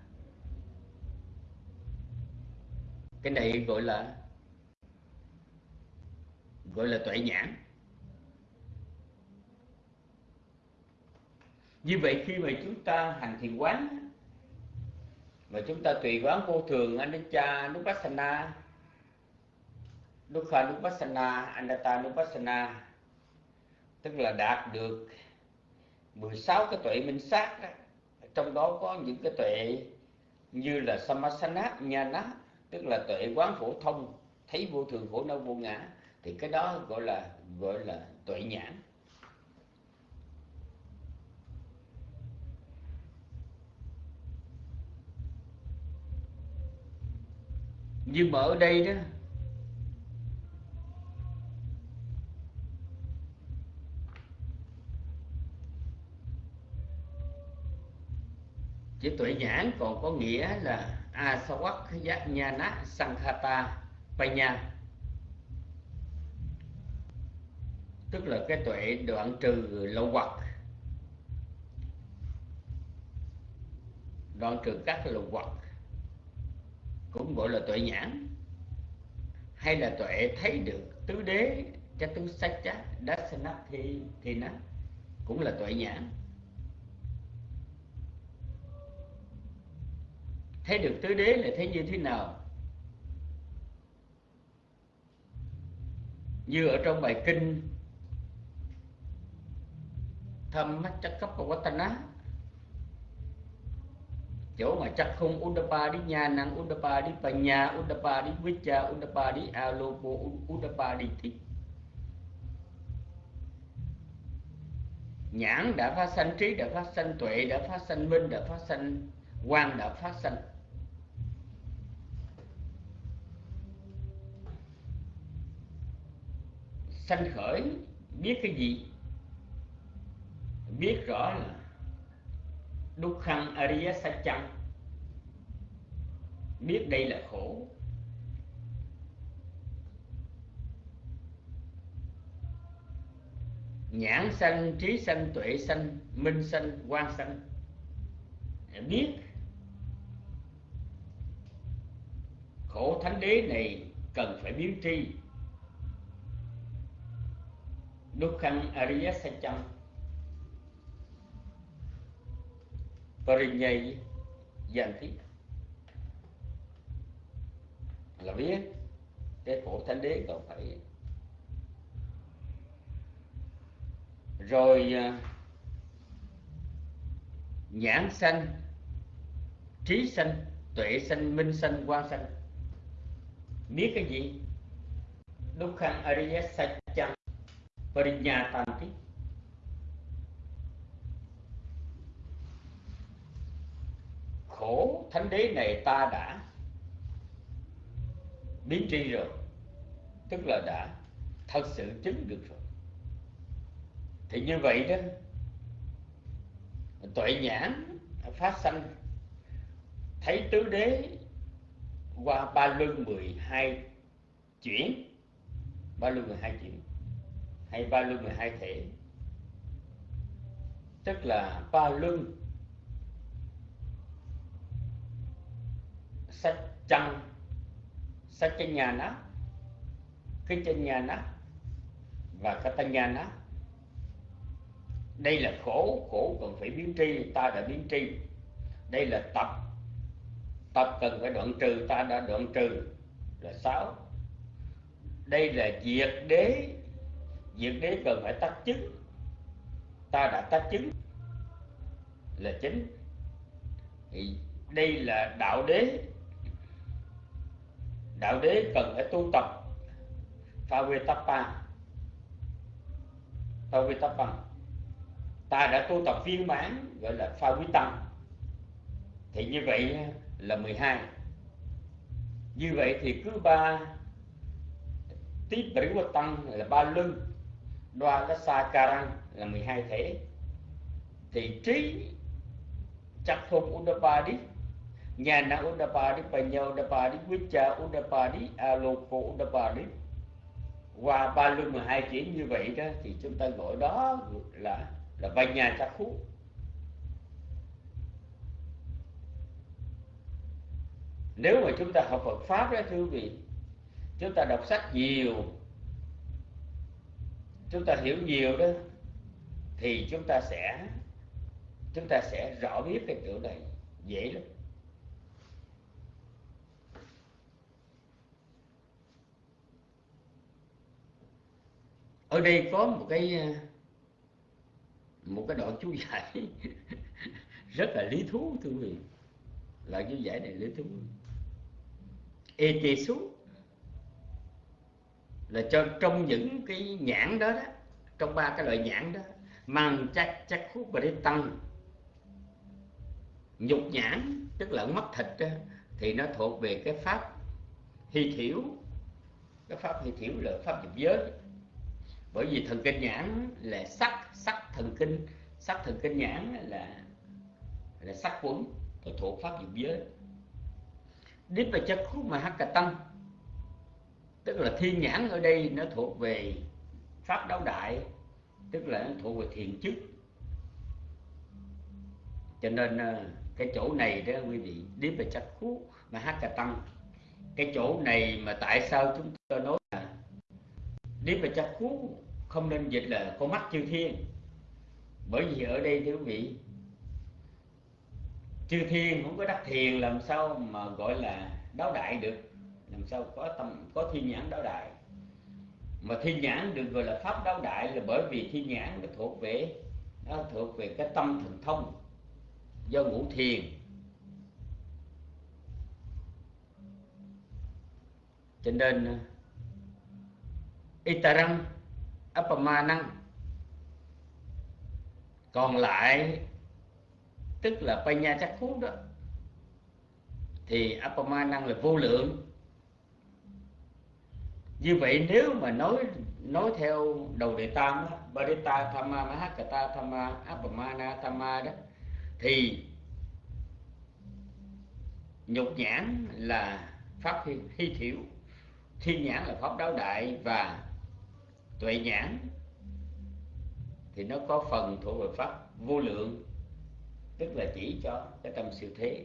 Cái này gọi là gọi là tuệ nhãn. Như vậy khi mà chúng ta hành thiền quán, mà chúng ta tùy quán vô thường anicca nupassana Dukkha Nupassana, Anatta Nupassana tức là đạt được 16 cái tuệ minh sát đó. trong đó có những cái tuệ như là Samasana, Nhana tức là tuệ quán phổ thông thấy vô thường khổ đau vô ngã. Thì cái đó gọi là gọi là tuệ nhãn. Nhưng mà ở đây đó chữ tuệ nhãn còn có nghĩa là asawak yajnana sankhata panya tức là cái tuệ đoạn trừ lậu hoặc đoạn trừ các lậu hoặc cũng gọi là tuệ nhãn. Hay là tuệ thấy được tứ đế cha tu sách chát đất thì thì nó cũng là tuệ nhãn. Thấy được tứ đế là thấy như thế nào? Như ở trong bài kinh, thâm mắt chắc cấp của Watana chỗ mà chắc không Udapa đi nhà năng Udapa đi Panya Udapa đi Vicha Udapa đi Alopo Udapa đi Thích nhãn đã phát sanh trí, đã phát sanh tuệ, đã phát sanh minh, đã phát sanh quan đã phát sanh sanh khởi, biết cái gì? Biết rõ là đúc khăn ariya sacham biết đây là khổ. Nhãn sanh, trí sanh, tuệ sanh, minh sanh quan sanh. Biết khổ thánh đế này cần phải biến tri. Dukkhan Ariya Sacham Parinyay Yanti là biết, cái khổ thánh đế còn phải rồi à, nhãn sanh, trí sanh, tuệ sanh, minh sanh quan sanh. Biết cái gì? Dukkhan ariya sacham Parinyatanti Khổ thánh đế này ta đã biến tri rồi. Tức là đã thật sự chứng được rồi. Thì như vậy đó, Tuệ nhãn phát sanh, Thấy tứ đế qua ba luân 12 chuyển. Ba luân 12 chuyển hay ba luân 12 thể. Tức là ba luân sách trăng, sách chân nhà nó cái chân nhà nó và cái tân nhà nó đây là khổ khổ cần phải biến tri ta đã biến tri. Đây là tập tập cần phải đoạn trừ ta đã đoạn trừ là sáu. Đây là diệt đế việc đấy cần phải tác chứng ta đã tác chứng là chính. Thì đây là đạo đế. Đạo đế cần phải tu tập. Phavitapa Phavitapa ta đã tu tập viên mãn, gọi là pha quý tâm thì như vậy là 12 như vậy thì cứ ba tiếp tăng là ba lưng đoa là sa karang là 12 thể. Thì trí chắc không udapadi nhana udapadi panya udapadi vicha udapadi aloko udapadi qua ba luân 12 chuyển như vậy đó, thì chúng ta gọi đó là là vanya chắc khú. Nếu mà chúng ta học Phật pháp đó, thưa quý vị, chúng ta đọc sách nhiều chúng ta hiểu nhiều đó, thì chúng ta sẽ, chúng ta sẽ rõ biết cái chỗ này, dễ lắm. Ở đây có một cái một cái đoạn chú giải rất là lý thú, thưa quý vị. Là chú giải này lý thú. Ê tê xuống là cho trong những cái nhãn đó đó trong ba cái loại nhãn đó mang chắc chắc khúc và để tăng. Nhục nhãn tức là mất thịt đó, thì nó thuộc về cái pháp hy thiểu. Cái pháp hy thiểu là pháp dục giới. Bởi vì thần kinh nhãn là sắc sắc thần kinh sắc thần kinh nhãn là là sắc quấn, thuộc pháp dục giới. Điếp và chất khúc mà hắc cà tăng tức là thiên nhãn ở đây nó thuộc về pháp đấu đại, tức là nó thuộc về thiền chức. Cho nên ờ, cái chỗ này đó quý vị điếp về chắc khú mà hát cà tăng cái chỗ này mà tại sao chúng ta nói là điếp về chắc khú không nên dịch là con mắt chư thiên? Bởi vì ở đây, thưa quý vị, chư thiên không có đắc thiền làm sao mà gọi là đáo đại được? Làm sao có tâm, có thiên nhãn đáo đại. Mà thiên nhãn được gọi là pháp đáo đại là bởi vì thiên nhãn nó thuộc về, nó thuộc về cái tâm thần thông do ngũ thiền. Cho nên, itarang apamanang còn lại, tức là panya chắc khú đó, thì apamanang là vô lượng như vậy nếu mà nói nói theo đầu đề tam đó, Barita Thama Mahakata Thama Apamana tham đó thì nhục nhãn là pháp hy, hy thiểu thiên nhãn là pháp đáo đại và tuệ nhãn thì nó có phần thuộc về pháp vô lượng tức là chỉ cho cái tâm siêu thế.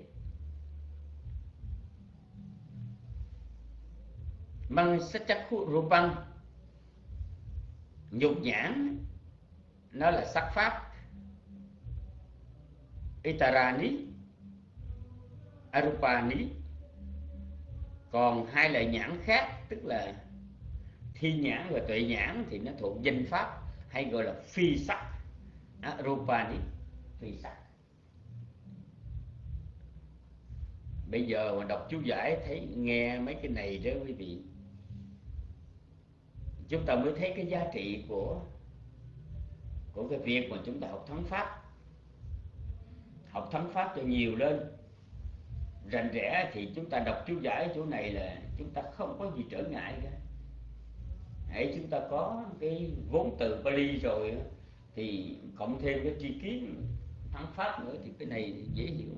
Măng sắc chắc khu rupang nhục nhãn, nó là sắc pháp. Itarani arupani. Còn hai loại nhãn khác, tức là thi nhãn và tuệ nhãn thì nó thuộc danh pháp, hay gọi là phi sắc. À, arupani, phi sắc. Bây giờ mà đọc chú giải, thấy nghe mấy cái này đó quý vị chúng ta mới thấy cái giá trị của của cái việc mà chúng ta học thắng pháp. Học thắng pháp cho nhiều lên. Rành rẽ thì chúng ta đọc chú giải chỗ này là chúng ta không có gì trở ngại cả. Hãy chúng ta có cái vốn từ Bali rồi thì cộng thêm cái tri kiến thắng pháp nữa thì cái này dễ hiểu.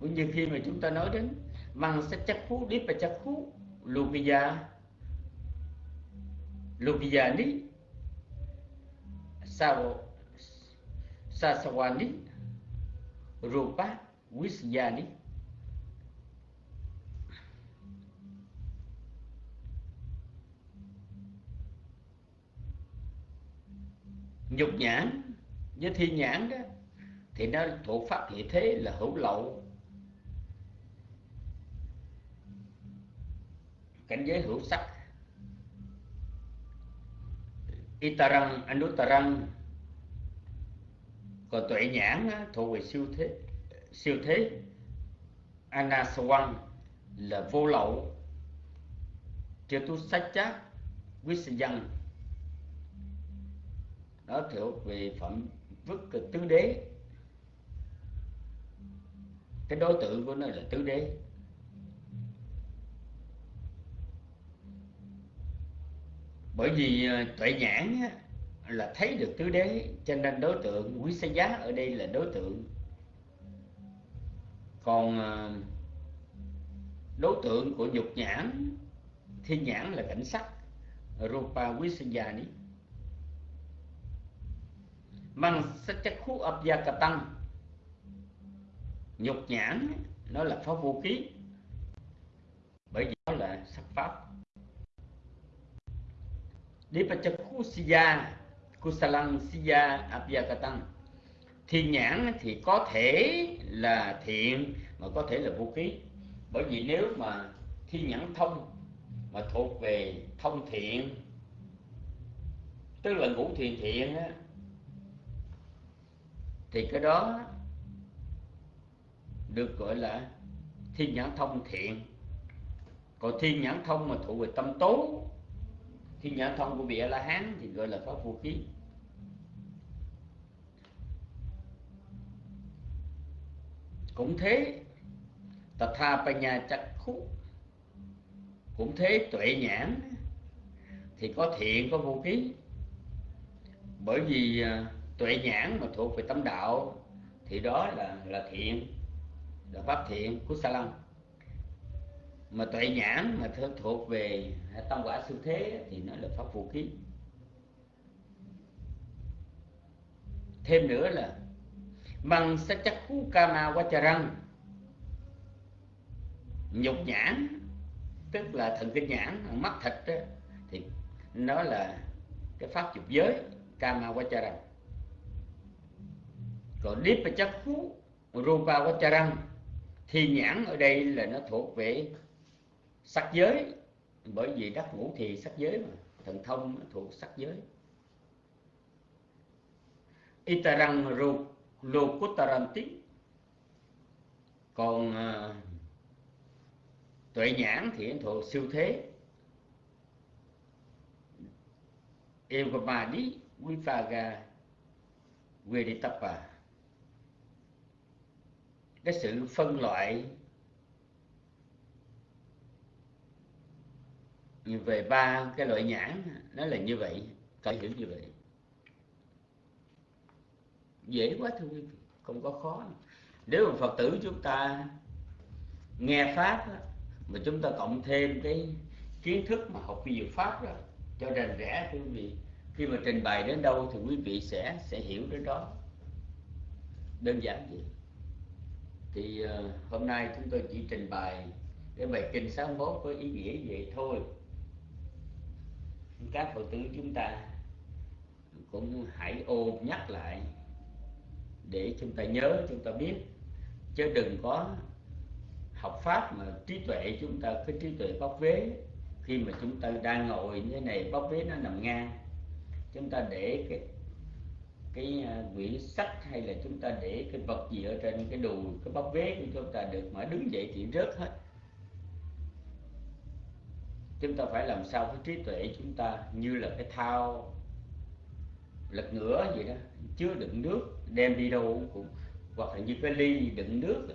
Cũng như khi mà chúng ta nói đến mang sách chắc phú điếp và chắc phú lupiya Lubiani, ni sao sasawani rupa Wisyani. nhục nhãn với thi nhãn đó thì nó thuộc pháp hiện thế là hữu lậu cảnh giới hữu sắc Itarang, Anuttarang Còn tuệ nhãn thuộc về siêu thế Siêu thế. Anaswang là vô lậu. Chưa tu sách chát Wisayang Đó thuộc về phẩm vức tứ đế. Cái đối tượng của nó là tứ đế. Bởi vì ờ, tuệ nhãn là thấy được tứ đế, cho nên đối tượng quý sa giá ở đây là đối tượng. Còn ờ, đối tượng của dục nhãn, thiên nhãn là cảnh sắc, rupa visayani mang sắc chất khu ập gia cà tăng. Nhục nhãn nó là pháp vô ký bởi vì nó là sắc pháp. Dipachakusiya Kusalang Siya Abhyakatang Thiên nhãn thì có thể là thiện mà có thể là vũ khí. Bởi vì nếu mà thiên nhãn thông mà thuộc về thông thiện Tức là ngũ thiền thiện á, Thì cái đó được gọi là thiên nhãn thông thiện. Còn thiên nhãn thông mà thuộc về tâm tố khi nhãn thông của vị a la hán thì gọi là pháp vũ khí. Cũng thế tật tha tây nhà chặt khúc cũng thế tuệ nhãn thì có thiện có vô ký bởi vì à, tuệ nhãn mà thuộc về tâm đạo thì đó là là thiện, là pháp thiện của sa lăng mà tuệ nhãn mà thuộc về tâm quả sư thế thì nó là pháp vũ khí. Thêm nữa là bằng sắc chắc khu kama răng. Nhục nhãn tức là thần kinh nhãn mắt thịt đó, thì nó là cái pháp dục giới kama răng. Còn deep chắc khu rupa răng thì nhãn ở đây là nó thuộc về sắc giới. Bởi vì đắc ngũ thì sắc giới mà. Thần thông thuộc sắc giới. Itarang lokutaranti. Còn uh, tuệ nhãn thì thuộc siêu thế. Evamadi Vipaga Veditapa cái sự phân loại về ba cái loại nhãn nó là như vậy phải hiểu như vậy. Dễ quá thưa quý vị không có khó. Nếu mà phật tử chúng ta nghe pháp đó, mà chúng ta cộng thêm cái kiến thức mà học vi diệu pháp đó cho rành rẽ thưa quý vị khi mà trình bày đến đâu thì quý vị sẽ sẽ hiểu đến đó. Đơn giản vậy. Thì uh, hôm nay chúng tôi chỉ trình bày cái bài kinh 61 có ý nghĩa vậy thôi các phật tử chúng ta cũng hãy ôm nhắc lại để chúng ta nhớ, chúng ta biết. Chứ đừng có học pháp mà trí tuệ chúng ta, cái trí tuệ bóc vế, khi mà chúng ta đang ngồi như thế này bóc vế nó nằm ngang. Chúng ta để cái cái à, quyển sách hay là chúng ta để cái vật gì ở trên cái đùi, cái bóc vế của chúng ta được mà đứng dậy thì rớt hết chúng ta phải làm sao cái trí tuệ chúng ta như là cái thao lật ngửa vậy đó chứa đựng nước đem đi đâu cũng hoặc là như cái ly đựng nước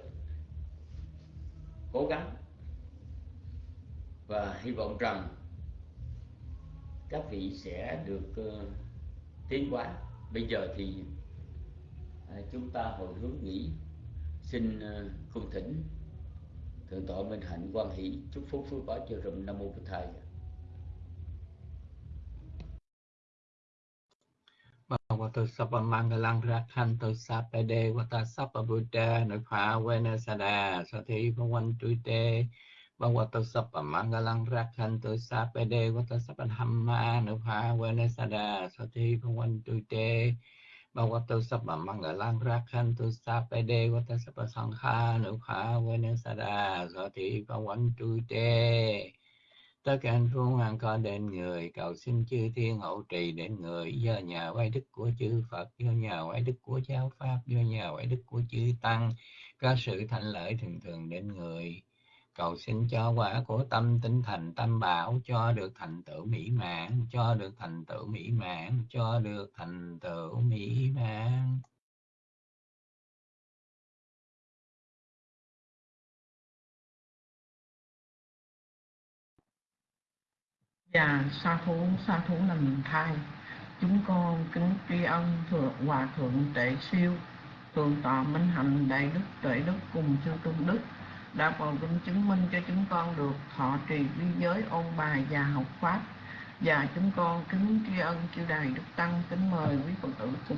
cố gắng. Và hy vọng rằng các vị sẽ được uh, tiến hóa. Bây giờ thì uh, chúng ta hồi hướng nghĩ xin ờ, uh, cung thỉnh thượng tọa minh hạnh quan hỷ chúc phúc phước báo cho rùm nam mô bổn thầy. Bhagavato Sapa ra Rakhanto Sapa Devata Sapa Buddha và ta Sathi Bhavan Tuite. Ma Sapa phá quê Sapa Devata đà Dhamma Nukha Venasada quanh Bhavan Tuite. Bhagavato Sapa Mangalang Rakhanto Sapa Devata Sapa Sangha Nukha Venasada Sathi Bhavan Tuite tất cả anh phương hoàng co đến người, cầu xin chư thiên hậu trì đến người, do nhà quay đức của chư Phật do nhà quay đức của giáo pháp do nhà quay đức của chư tăng có sự thành lợi thường thường đến người cầu xin cho quả của tâm tinh thành tâm bảo cho được thành tựu mỹ mãn cho được thành tựu mỹ mãn cho được thành tựu mỹ mãn. Và sa thú sa thú là thai chúng con kính tri ân thượng hòa thượng tệ siêu thượng tọa minh hạnh đại đức tuệ đức cùng chư tôn đức đã còn vinh chứng minh cho chúng con được. Thọ trì vi giới ôn bài và học pháp. Và chúng con kính tri ân chư đài đức tăng, kính mời quý phật tử cùng